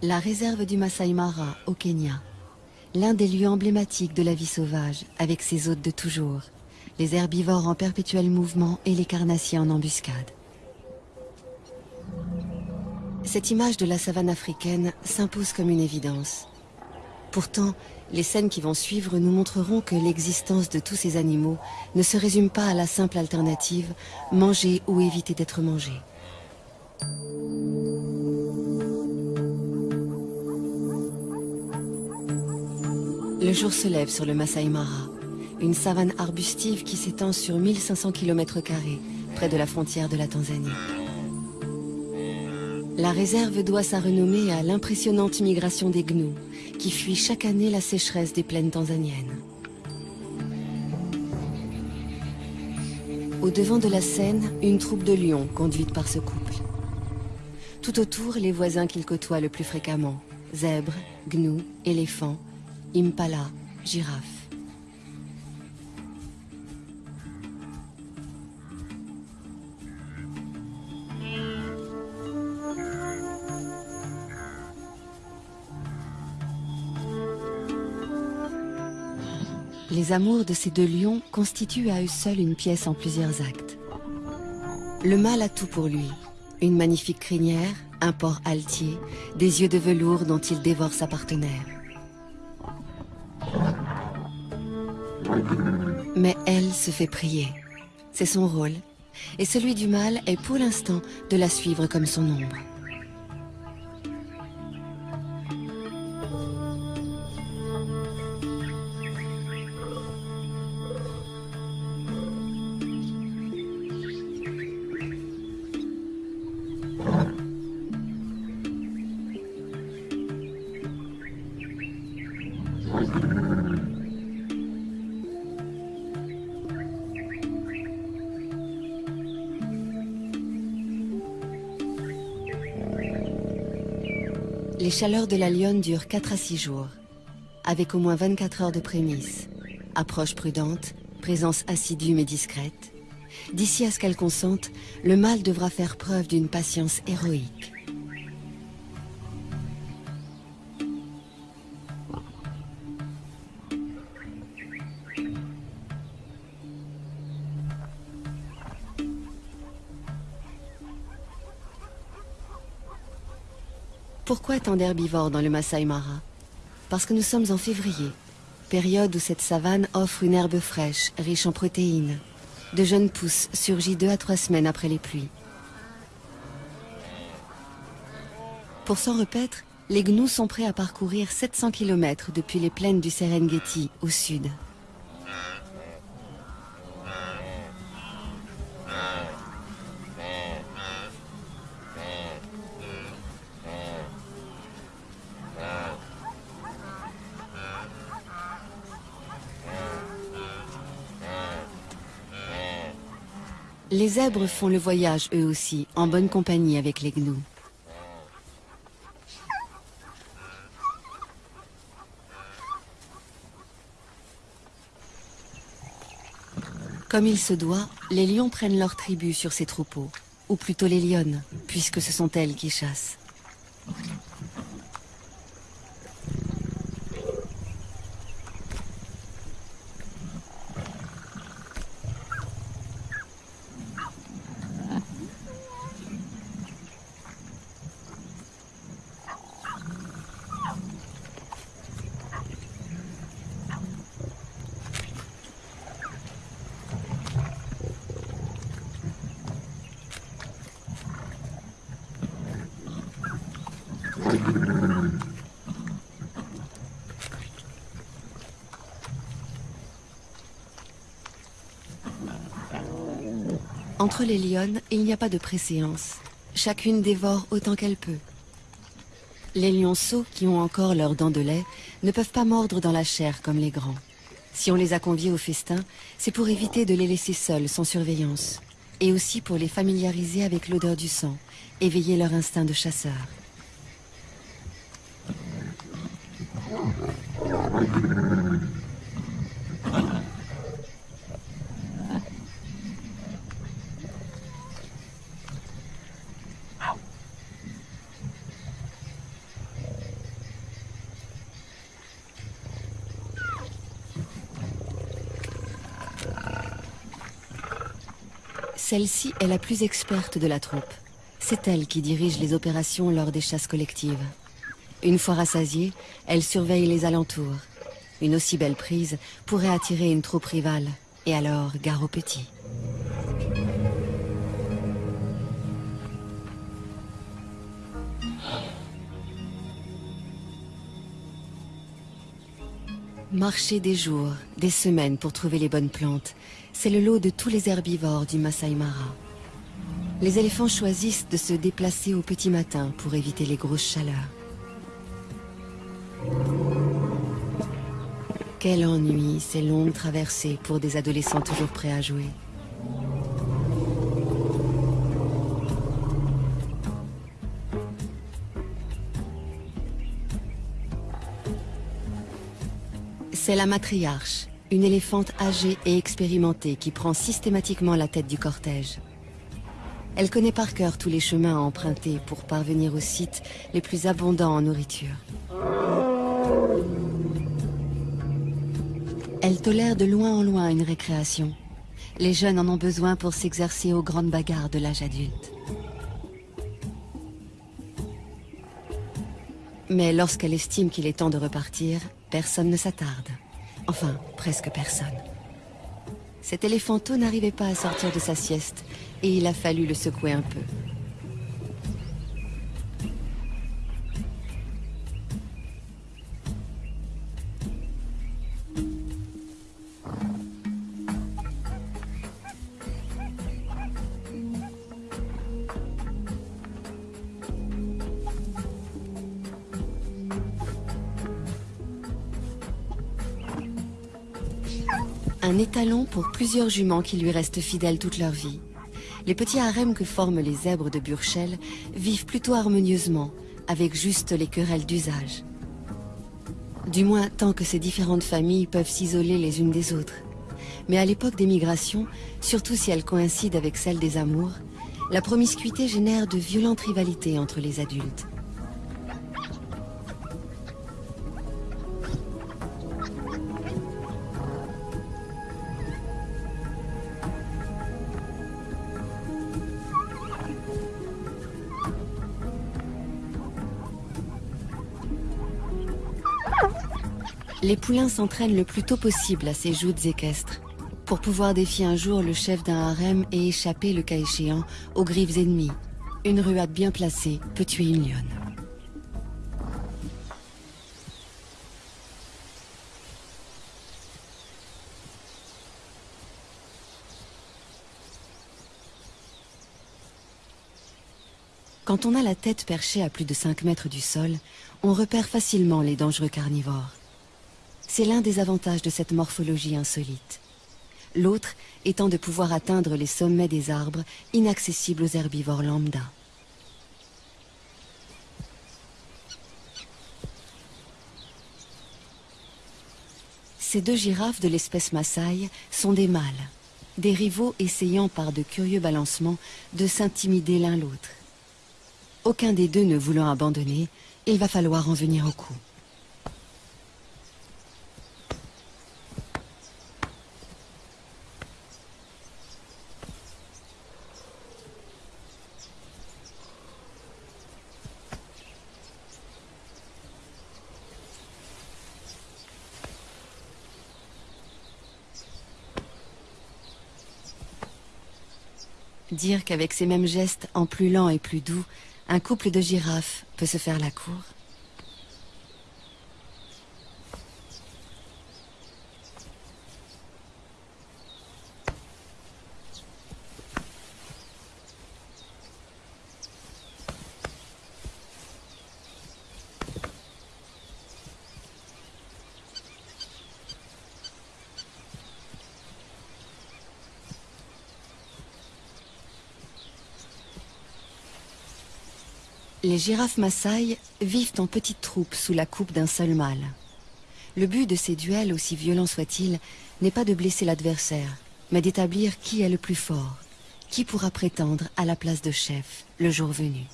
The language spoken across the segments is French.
La réserve du Masai Mara, au Kenya. L'un des lieux emblématiques de la vie sauvage, avec ses hôtes de toujours. Les herbivores en perpétuel mouvement et les carnassiers en embuscade. Cette image de la savane africaine s'impose comme une évidence. Pourtant, les scènes qui vont suivre nous montreront que l'existence de tous ces animaux ne se résume pas à la simple alternative manger ou éviter d'être mangé. Le jour se lève sur le Masai Mara, une savane arbustive qui s'étend sur 1500 km, près de la frontière de la Tanzanie. La réserve doit sa renommée à l'impressionnante migration des gnous, qui fuient chaque année la sécheresse des plaines tanzaniennes. Au devant de la scène, une troupe de lions conduite par ce couple. Tout autour, les voisins qu'ils côtoient le plus fréquemment. Zèbres, gnous, éléphants, impala, girafes. Les amours de ces deux lions constituent à eux seuls une pièce en plusieurs actes. Le mâle a tout pour lui. Une magnifique crinière, un port altier, des yeux de velours dont il dévore sa partenaire. Mais elle se fait prier. C'est son rôle. Et celui du mâle est pour l'instant de la suivre comme son ombre. Les chaleurs de la lionne durent 4 à 6 jours, avec au moins 24 heures de prémices. Approche prudente, présence assidue mais discrète. D'ici à ce qu'elle consente, le mâle devra faire preuve d'une patience héroïque. Pourquoi tant d'herbivores dans le Masai Mara Parce que nous sommes en février, période où cette savane offre une herbe fraîche, riche en protéines. De jeunes pousses surgit deux à trois semaines après les pluies. Pour s'en repaître, les gnous sont prêts à parcourir 700 km depuis les plaines du Serengeti au sud. Les zèbres font le voyage eux aussi, en bonne compagnie avec les gnous. Comme il se doit, les lions prennent leur tribu sur ces troupeaux, ou plutôt les lionnes, puisque ce sont elles qui chassent. Entre les lionnes, il n'y a pas de préséance. Chacune dévore autant qu'elle peut. Les lionceaux, qui ont encore leurs dents de lait, ne peuvent pas mordre dans la chair comme les grands. Si on les a conviés au festin, c'est pour éviter de les laisser seuls sans surveillance. Et aussi pour les familiariser avec l'odeur du sang, éveiller leur instinct de chasseur. Celle-ci est la plus experte de la troupe. C'est elle qui dirige les opérations lors des chasses collectives. Une fois rassasiée, elle surveille les alentours. Une aussi belle prise pourrait attirer une troupe rivale, et alors gare aux petits. Marcher des jours, des semaines pour trouver les bonnes plantes, c'est le lot de tous les herbivores du Masai Mara. Les éléphants choisissent de se déplacer au petit matin pour éviter les grosses chaleurs. Quel ennui ces longues traversées pour des adolescents toujours prêts à jouer. C'est la matriarche, une éléphante âgée et expérimentée qui prend systématiquement la tête du cortège. Elle connaît par cœur tous les chemins à emprunter pour parvenir aux sites les plus abondants en nourriture. Elle tolère de loin en loin une récréation. Les jeunes en ont besoin pour s'exercer aux grandes bagarres de l'âge adulte. Mais lorsqu'elle estime qu'il est temps de repartir, personne ne s'attarde. Enfin, presque personne. Cet éléphanteau n'arrivait pas à sortir de sa sieste, et il a fallu le secouer un peu. Pour plusieurs juments qui lui restent fidèles toute leur vie. Les petits harems que forment les zèbres de Burchell vivent plutôt harmonieusement, avec juste les querelles d'usage. Du moins tant que ces différentes familles peuvent s'isoler les unes des autres. Mais à l'époque des migrations, surtout si elles coïncident avec celle des amours, la promiscuité génère de violentes rivalités entre les adultes. Les poulains s'entraînent le plus tôt possible à ces joutes équestres, pour pouvoir défier un jour le chef d'un harem et échapper, le cas échéant, aux griffes ennemies. Une ruade bien placée peut tuer une lionne. Quand on a la tête perchée à plus de 5 mètres du sol, on repère facilement les dangereux carnivores. C'est l'un des avantages de cette morphologie insolite. L'autre étant de pouvoir atteindre les sommets des arbres inaccessibles aux herbivores lambda. Ces deux girafes de l'espèce Maasai sont des mâles, des rivaux essayant par de curieux balancements de s'intimider l'un l'autre. Aucun des deux ne voulant abandonner, il va falloir en venir au coup. Dire qu'avec ces mêmes gestes, en plus lents et plus doux, un couple de girafes peut se faire la cour Les girafes Maasai vivent en petites troupes sous la coupe d'un seul mâle. Le but de ces duels, aussi violents soient-ils, n'est pas de blesser l'adversaire, mais d'établir qui est le plus fort, qui pourra prétendre à la place de chef le jour venu.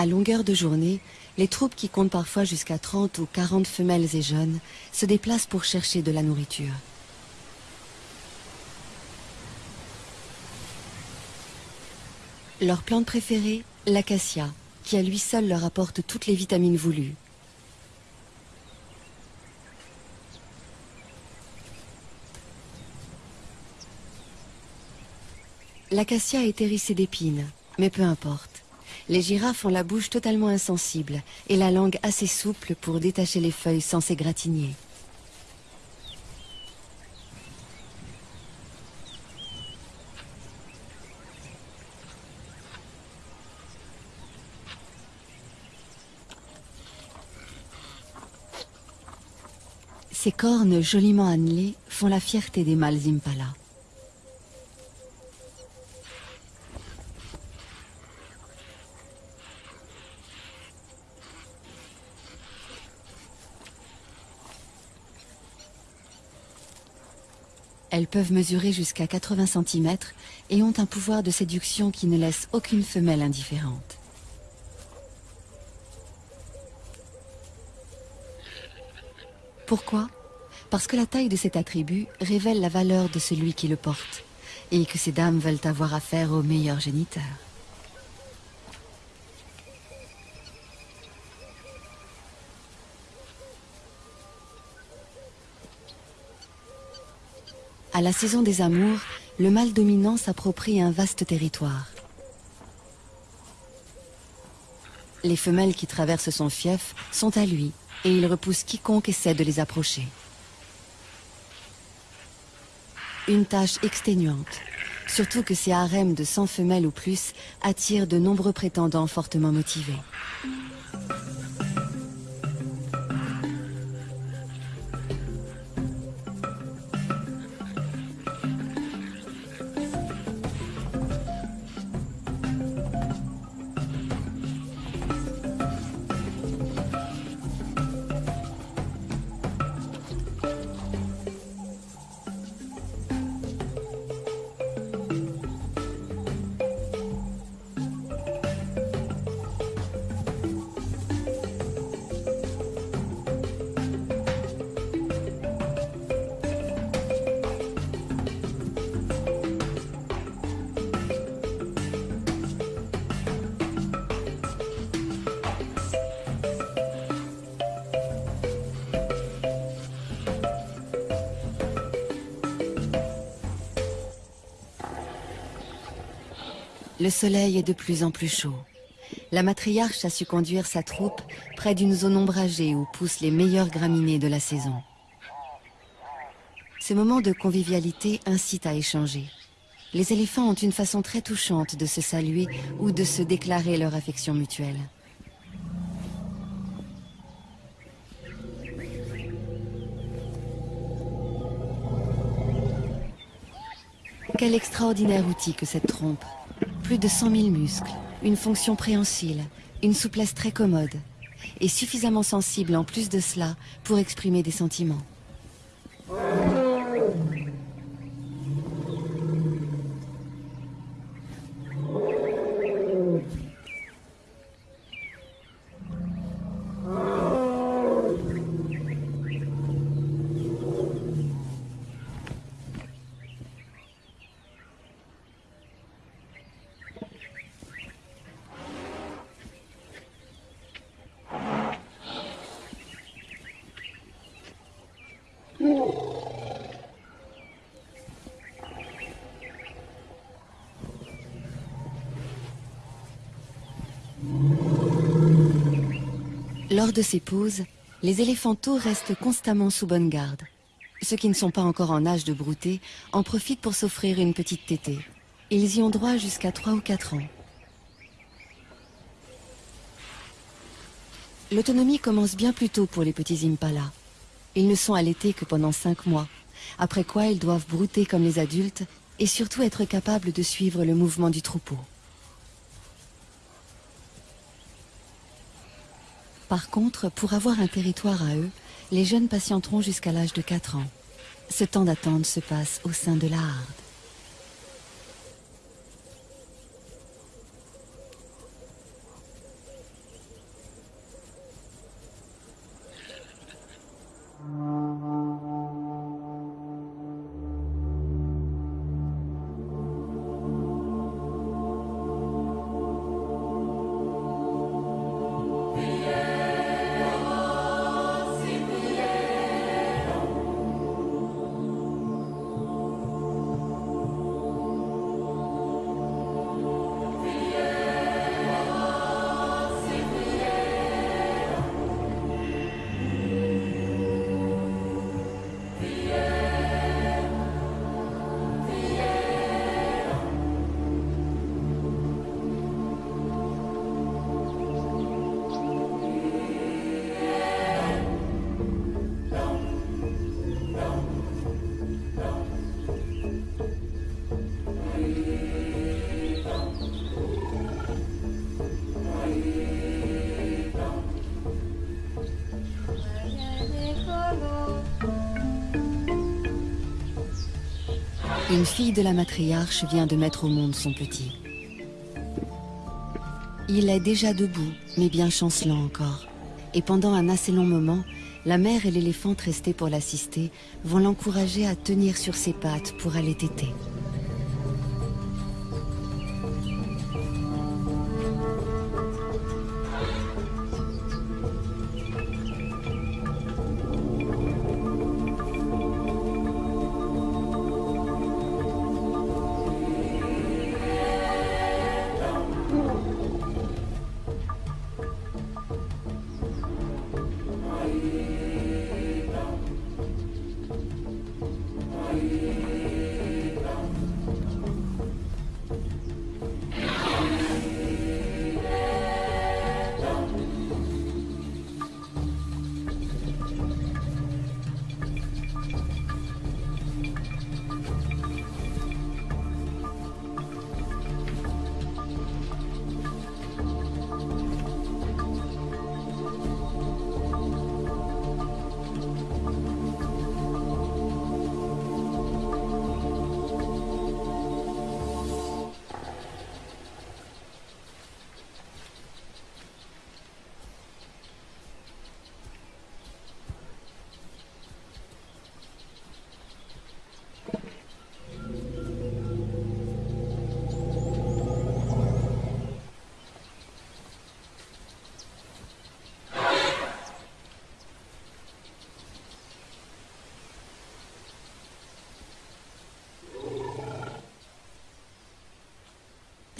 À de journée, les troupes qui comptent parfois jusqu'à 30 ou 40 femelles et jeunes se déplacent pour chercher de la nourriture. Leur plante préférée, l'acacia, qui à lui seul leur apporte toutes les vitamines voulues. L'acacia est hérissée d'épines, mais peu importe. Les girafes ont la bouche totalement insensible et la langue assez souple pour détacher les feuilles sans s'égratigner. Ces cornes joliment annelées font la fierté des mâles impala. Elles peuvent mesurer jusqu'à 80 cm et ont un pouvoir de séduction qui ne laisse aucune femelle indifférente. Pourquoi? Parce que la taille de cet attribut révèle la valeur de celui qui le porte et que ces dames veulent avoir affaire au meilleur géniteur. À la saison des amours, le mâle dominant s'approprie un vaste territoire. Les femelles qui traversent son fief sont à lui et il repousse quiconque essaie de les approcher. Une tâche exténuante, surtout que ces harems de 100 femelles ou plus attirent de nombreux prétendants fortement motivés. Le soleil est de plus en plus chaud. La matriarche a su conduire sa troupe près d'une zone ombragée où poussent les meilleures graminées de la saison. Ce moment de convivialité incite à échanger. Les éléphants ont une façon très touchante de se saluer ou de se déclarer leur affection mutuelle. Quel extraordinaire outil que cette trompe plus de 100 000 muscles, une fonction préhensile, une souplesse très commode, et suffisamment sensible en plus de cela pour exprimer des sentiments. Lors de ces pauses, les éléphantos restent constamment sous bonne garde. Ceux qui ne sont pas encore en âge de brouter en profitent pour s'offrir une petite tétée. Ils y ont droit jusqu'à 3 ou 4 ans. L'autonomie commence bien plus tôt pour les petits impalas. Ils ne sont allaités que pendant 5 mois, après quoi ils doivent brouter comme les adultes et surtout être capables de suivre le mouvement du troupeau. Par contre, pour avoir un territoire à eux, les jeunes patienteront jusqu'à l'âge de 4 ans. Ce temps d'attente se passe au sein de la harde. Une fille de la matriarche vient de mettre au monde son petit. Il est déjà debout, mais bien chancelant encore. Et pendant un assez long moment, la mère et l'éléphante restés pour l'assister vont l'encourager à tenir sur ses pattes pour aller téter.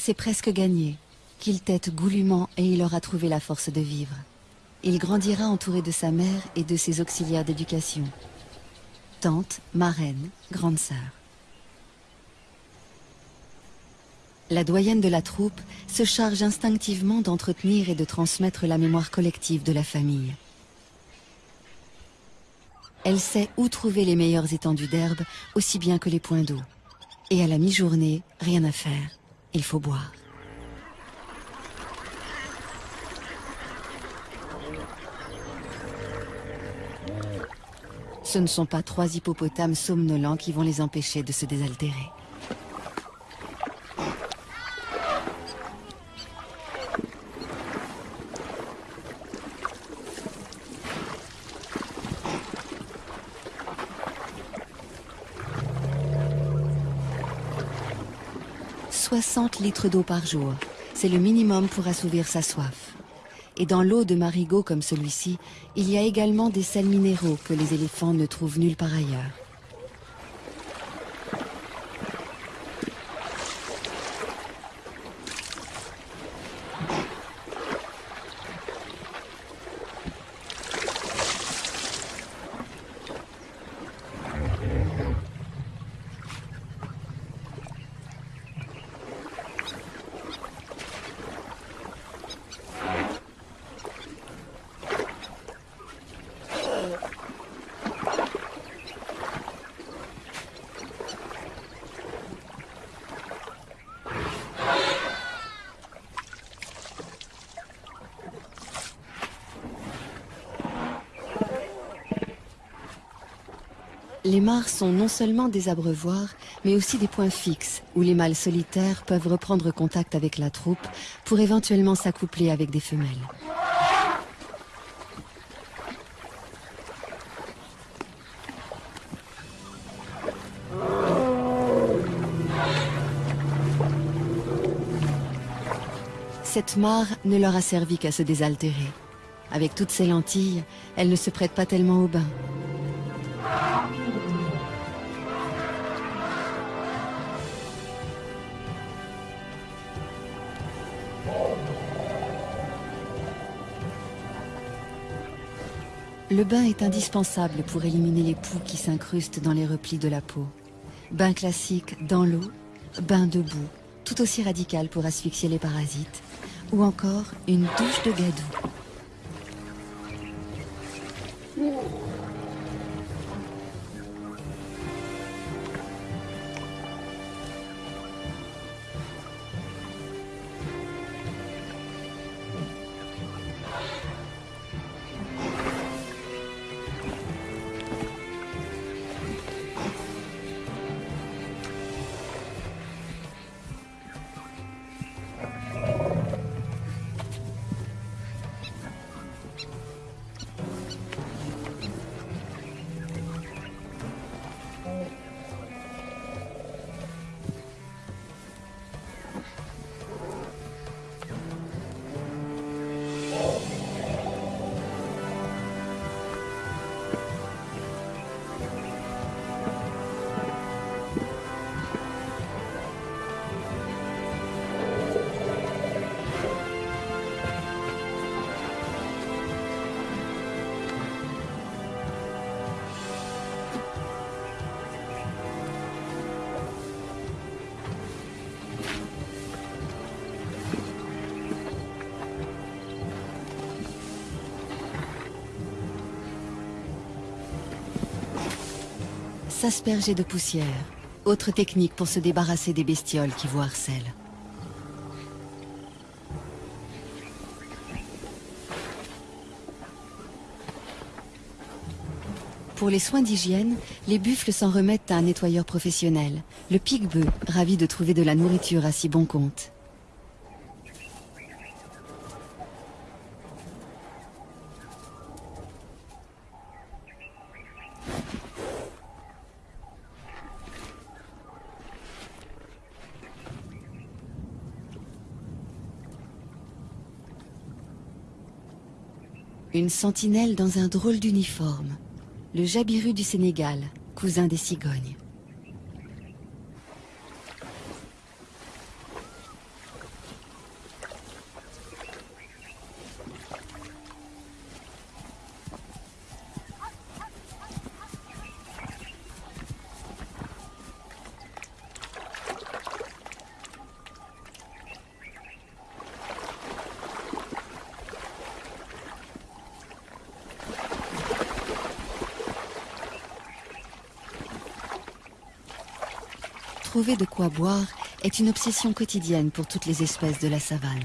C'est presque gagné. Qu'il tête goulûment et il aura trouvé la force de vivre. Il grandira entouré de sa mère et de ses auxiliaires d'éducation. Tante, marraine, grande sœur. La doyenne de la troupe se charge instinctivement d'entretenir et de transmettre la mémoire collective de la famille. Elle sait où trouver les meilleures étendues d'herbe, aussi bien que les points d'eau. Et à la mi-journée, rien à faire. Il faut boire. Ce ne sont pas trois hippopotames somnolents qui vont les empêcher de se désaltérer. 60 litres d'eau par jour. C'est le minimum pour assouvir sa soif. Et dans l'eau de marigot comme celui-ci, il y a également des sels minéraux que les éléphants ne trouvent nulle part ailleurs. Les mares sont non seulement des abreuvoirs, mais aussi des points fixes où les mâles solitaires peuvent reprendre contact avec la troupe pour éventuellement s'accoupler avec des femelles. Cette mare ne leur a servi qu'à se désaltérer. Avec toutes ces lentilles, elle ne se prête pas tellement au bain. Le bain est indispensable pour éliminer les poux qui s'incrustent dans les replis de la peau. Bain classique dans l'eau, bain debout, tout aussi radical pour asphyxier les parasites, ou encore une douche de gadou. S'asperger de poussière, autre technique pour se débarrasser des bestioles qui vous harcèlent. Pour les soins d'hygiène, les buffles s'en remettent à un nettoyeur professionnel, le pique-bœuf, ravi de trouver de la nourriture à si bon compte. Une sentinelle dans un drôle d'uniforme. Le jabiru du Sénégal, cousin des cigognes. Trouver de quoi boire est une obsession quotidienne pour toutes les espèces de la savane.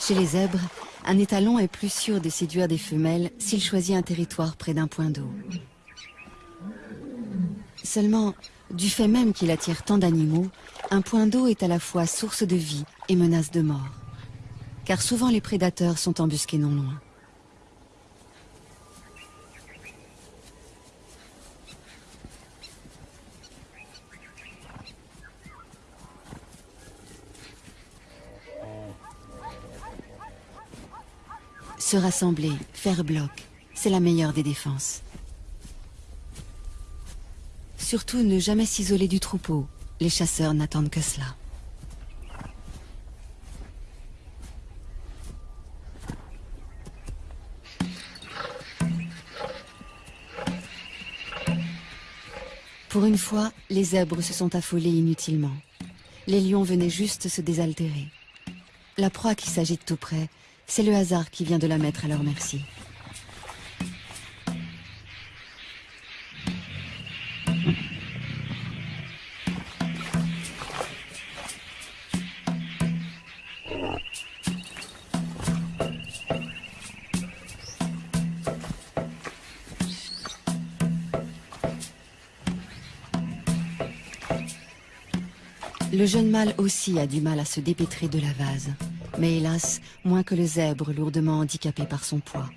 Chez les zèbres, un étalon est plus sûr de séduire des femelles s'il choisit un territoire près d'un point d'eau. Seulement, du fait même qu'il attire tant d'animaux, un point d'eau est à la fois source de vie et menace de mort. Car souvent les prédateurs sont embusqués non loin. Se rassembler, faire bloc, c'est la meilleure des défenses. Surtout ne jamais s'isoler du troupeau. Les chasseurs n'attendent que cela. Pour une fois, les zèbres se sont affolés inutilement. Les lions venaient juste se désaltérer. La proie qui s'agite tout près c'est le hasard qui vient de la mettre à leur merci. Le jeune mâle aussi a du mal à se dépêtrer de la vase mais hélas, moins que le zèbre lourdement handicapé par son poids.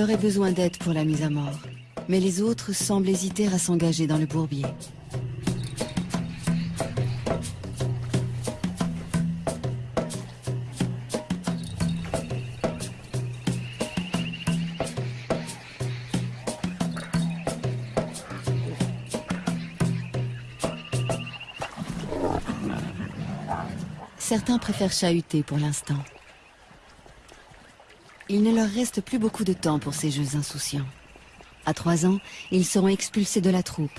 Il aurait besoin d'aide pour la mise à mort, mais les autres semblent hésiter à s'engager dans le bourbier. Certains préfèrent chahuter pour l'instant. Il ne leur reste plus beaucoup de temps pour ces jeux insouciants. À trois ans, ils seront expulsés de la troupe,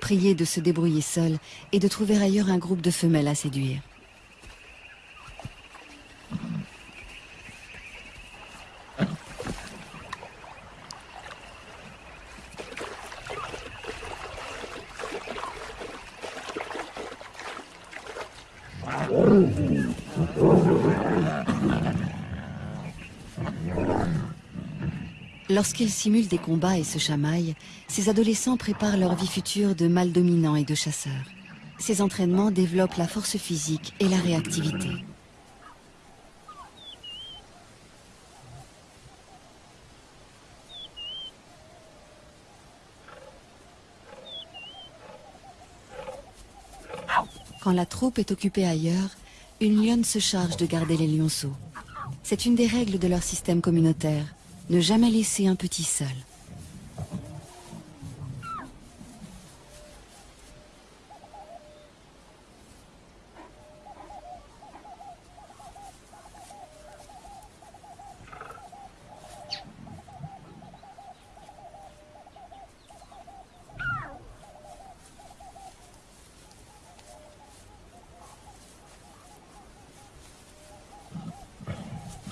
priés de se débrouiller seuls et de trouver ailleurs un groupe de femelles à séduire. Lorsqu'ils simulent des combats et se chamaillent, ces adolescents préparent leur vie future de mâles dominants et de chasseurs. Ces entraînements développent la force physique et la réactivité. Quand la troupe est occupée ailleurs, une lionne se charge de garder les lionceaux. C'est une des règles de leur système communautaire, ne jamais laisser un petit seul.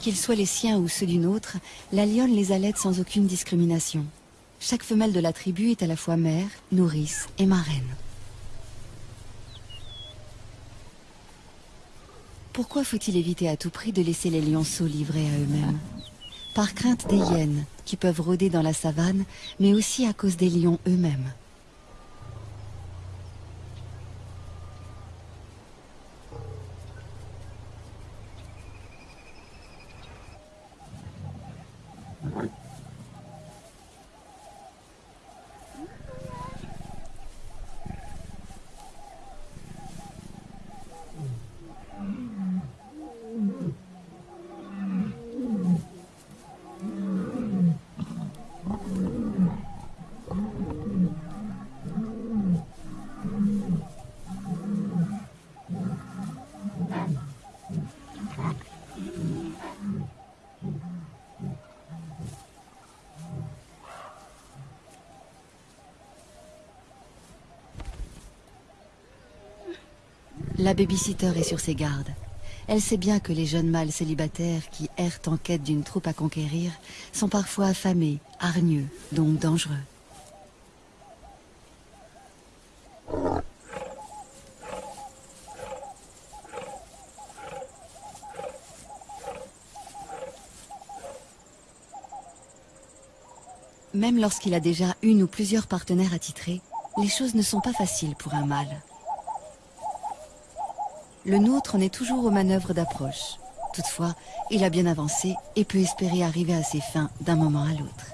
Qu'ils soient les siens ou ceux d'une autre, la lionne les allait sans aucune discrimination. Chaque femelle de la tribu est à la fois mère, nourrice et marraine. Pourquoi faut-il éviter à tout prix de laisser les lionceaux livrés à eux-mêmes? Par crainte des hyènes, qui peuvent rôder dans la savane, mais aussi à cause des lions eux-mêmes. La babysitter est sur ses gardes. Elle sait bien que les jeunes mâles célibataires qui errent en quête d'une troupe à conquérir sont parfois affamés, hargneux, donc dangereux. Même lorsqu'il a déjà une ou plusieurs partenaires attitrés, les choses ne sont pas faciles pour un mâle. Le nôtre en est toujours aux manœuvres d'approche. Toutefois, il a bien avancé et peut espérer arriver à ses fins d'un moment à l'autre.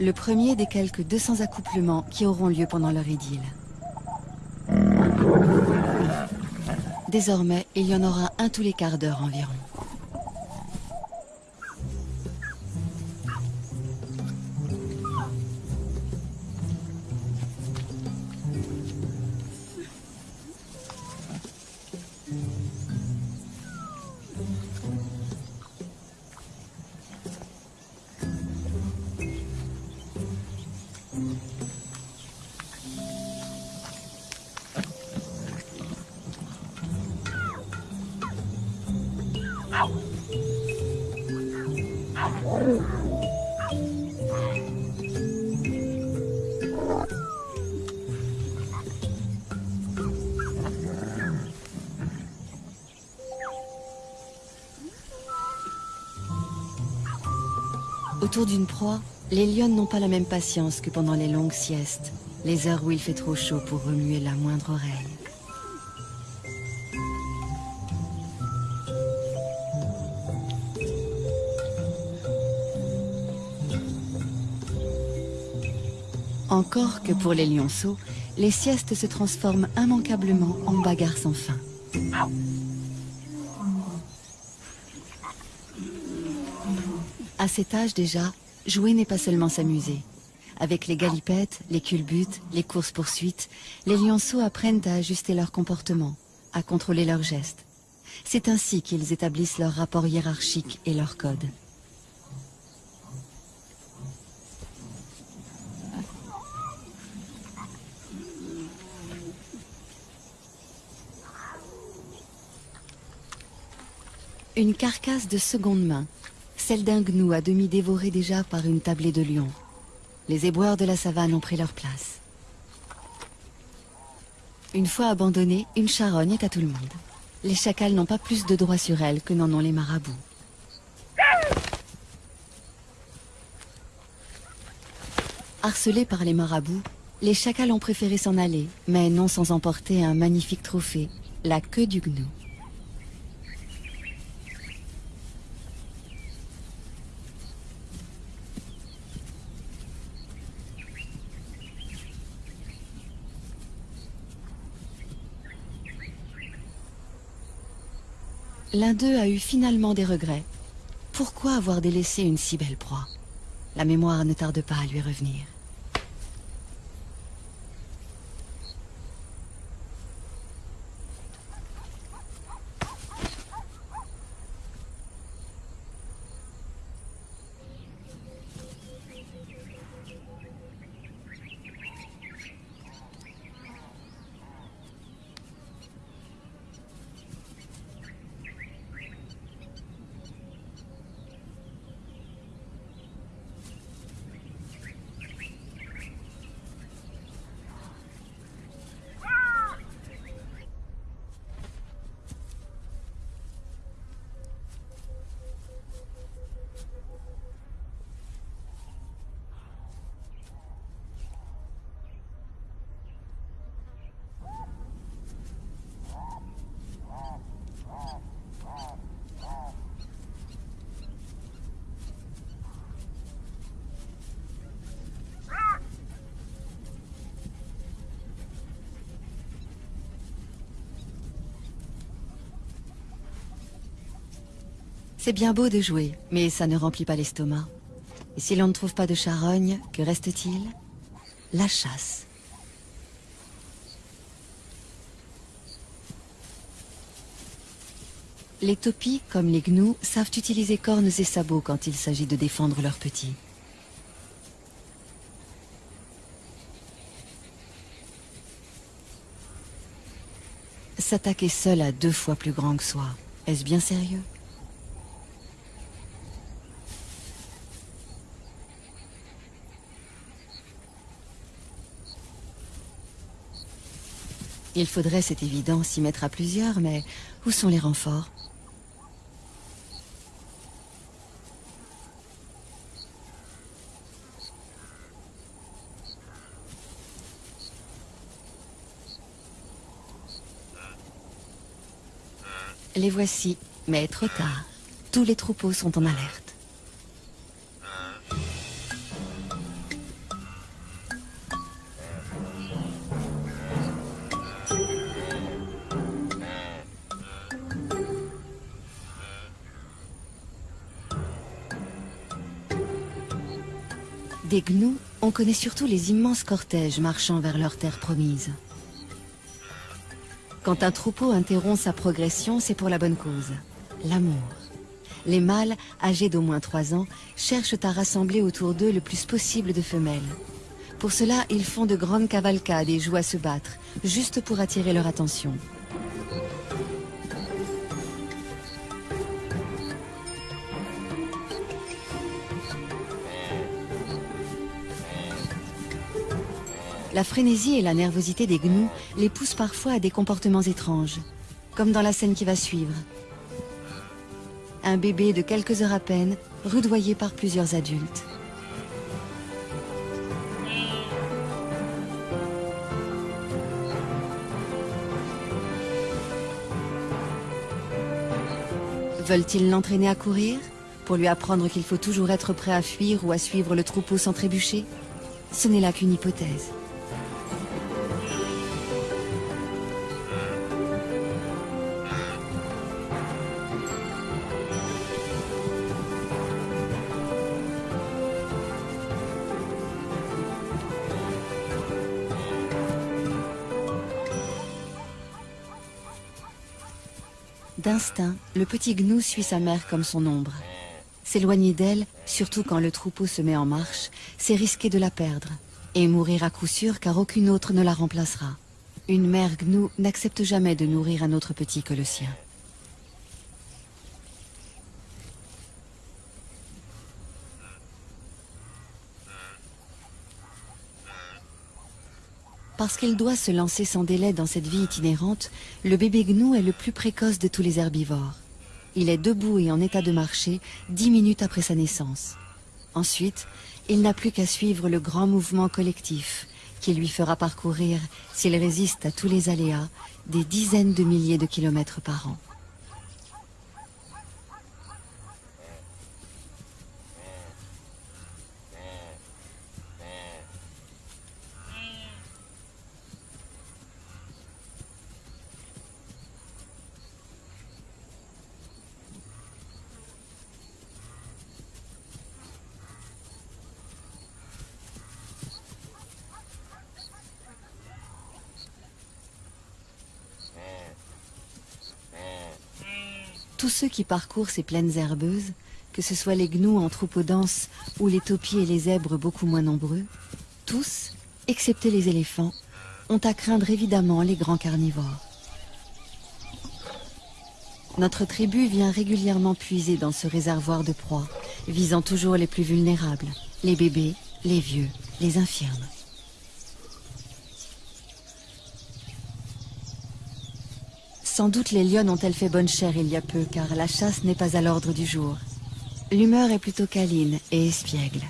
Le premier des quelques 200 accouplements qui auront lieu pendant leur idylle. Désormais, il y en aura un tous les quarts d'heure environ. Autour d'une proie, les lionnes n'ont pas la même patience que pendant les longues siestes, les heures où il fait trop chaud pour remuer la moindre oreille. Encore que pour les lionceaux, les siestes se transforment immanquablement en bagarres sans fin. Cet âge déjà, jouer n'est pas seulement s'amuser. Avec les galipettes, les culbutes, les courses-poursuites, les lionceaux apprennent à ajuster leur comportement, à contrôler leurs gestes. C'est ainsi qu'ils établissent leur rapport hiérarchique et leur code. Une carcasse de seconde main, celle d'un gnou à demi dévoré déjà par une tablée de lions. Les éboueurs de la savane ont pris leur place. Une fois abandonnée, une charogne est à tout le monde. Les chacals n'ont pas plus de droits sur elle que n'en ont les marabouts. Harcelés par les marabouts, les chacals ont préféré s'en aller, mais non sans emporter un magnifique trophée, la queue du gnou. L'un d'eux a eu finalement des regrets. Pourquoi avoir délaissé une si belle proie? La mémoire ne tarde pas à lui revenir. C'est bien beau de jouer, mais ça ne remplit pas l'estomac. Et si l'on ne trouve pas de charogne, que reste-t-il? La chasse. Les topis, comme les gnous, savent utiliser cornes et sabots quand il s'agit de défendre leurs petits. S'attaquer seul à deux fois plus grand que soi, est-ce bien sérieux? Il faudrait, c'est évident, s'y mettre à plusieurs, mais où sont les renforts Les voici, mais trop tard. Tous les troupeaux sont en alerte. Des gnous, on connaît surtout les immenses cortèges marchant vers leur terre promise. Quand un troupeau interrompt sa progression, c'est pour la bonne cause, l'amour. Les mâles, âgés d'au moins trois ans, cherchent à rassembler autour d'eux le plus possible de femelles. Pour cela, ils font de grandes cavalcades et jouent à se battre, juste pour attirer leur attention. La frénésie et la nervosité des gnous les poussent parfois à des comportements étranges, comme dans la scène qui va suivre. Un bébé de quelques heures à peine, rudoyé par plusieurs adultes. Veulent-ils l'entraîner à courir Pour lui apprendre qu'il faut toujours être prêt à fuir ou à suivre le troupeau sans trébucher? Ce n'est là qu'une hypothèse. D'instinct, le petit gnou suit sa mère comme son ombre. S'éloigner d'elle, surtout quand le troupeau se met en marche, c'est risquer de la perdre. Et mourir à coup sûr car aucune autre ne la remplacera. Une mère gnou n'accepte jamais de nourrir un autre petit que le sien. Parce qu'il doit se lancer sans délai dans cette vie itinérante, le bébé gnou est le plus précoce de tous les herbivores. Il est debout et en état de marcher dix minutes après sa naissance. Ensuite, il n'a plus qu'à suivre le grand mouvement collectif qui lui fera parcourir, s'il résiste à tous les aléas, des dizaines de milliers de kilomètres par an. tous ceux qui parcourent ces plaines herbeuses, que ce soit les gnous en troupeau dense ou les taupiers et les zèbres beaucoup moins nombreux, tous, excepté les éléphants, ont à craindre évidemment les grands carnivores. Notre tribu vient régulièrement puiser dans ce réservoir de proies, visant toujours les plus vulnérables, les bébés, les vieux, les infirmes. Sans doute les lionnes ont-elles fait bonne chère il y a peu, car la chasse n'est pas à l'ordre du jour. L'humeur est plutôt câline et espiègle.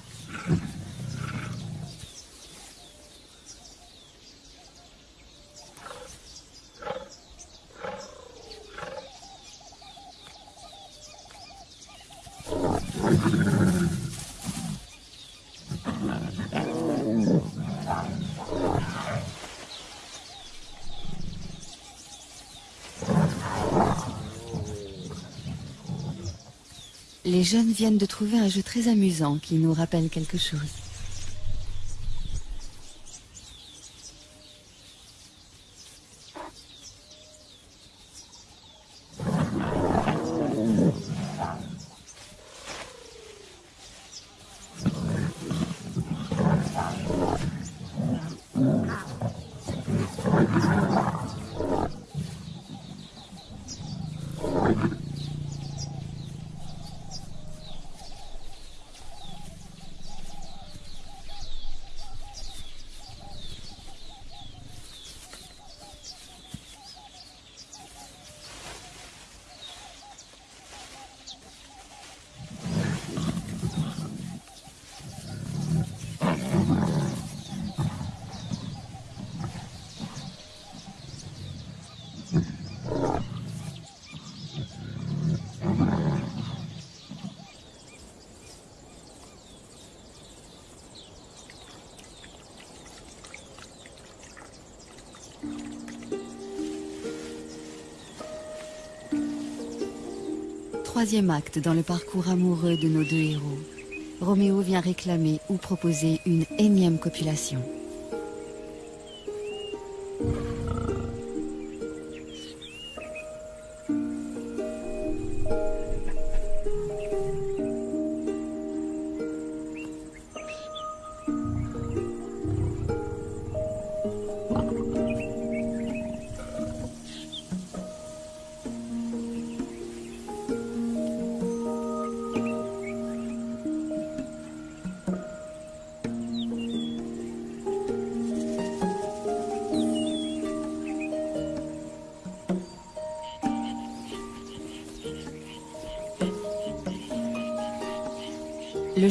Les jeunes viennent de trouver un jeu très amusant qui nous rappelle quelque chose. Troisième acte dans le parcours amoureux de nos deux héros. Roméo vient réclamer ou proposer une énième copulation.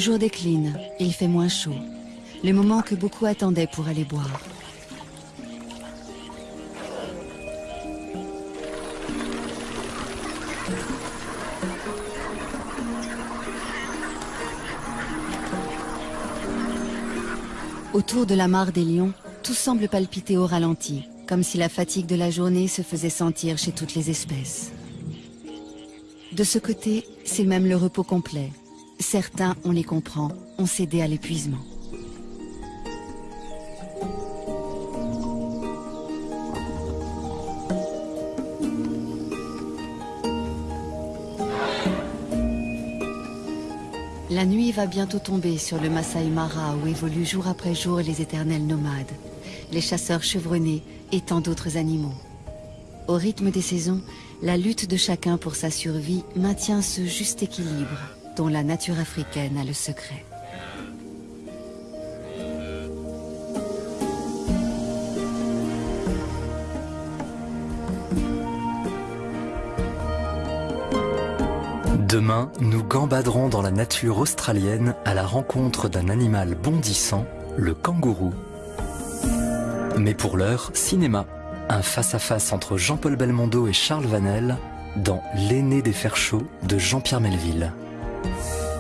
Jour décline, il fait moins chaud. Le moment que beaucoup attendaient pour aller boire. Autour de la mare des lions, tout semble palpiter au ralenti, comme si la fatigue de la journée se faisait sentir chez toutes les espèces. De ce côté, c'est même le repos complet. Certains, on les comprend, ont cédé à l'épuisement. La nuit va bientôt tomber sur le Masai Mara où évoluent jour après jour les éternels nomades, les chasseurs chevronnés et tant d'autres animaux. Au rythme des saisons, la lutte de chacun pour sa survie maintient ce juste équilibre dont la nature africaine a le secret. Demain, nous gambaderons dans la nature australienne à la rencontre d'un animal bondissant, le kangourou. Mais pour l'heure, cinéma. Un face-à-face entre Jean-Paul Belmondo et Charles Vanel dans L'aîné des fers chauds de Jean-Pierre Melville. Bye.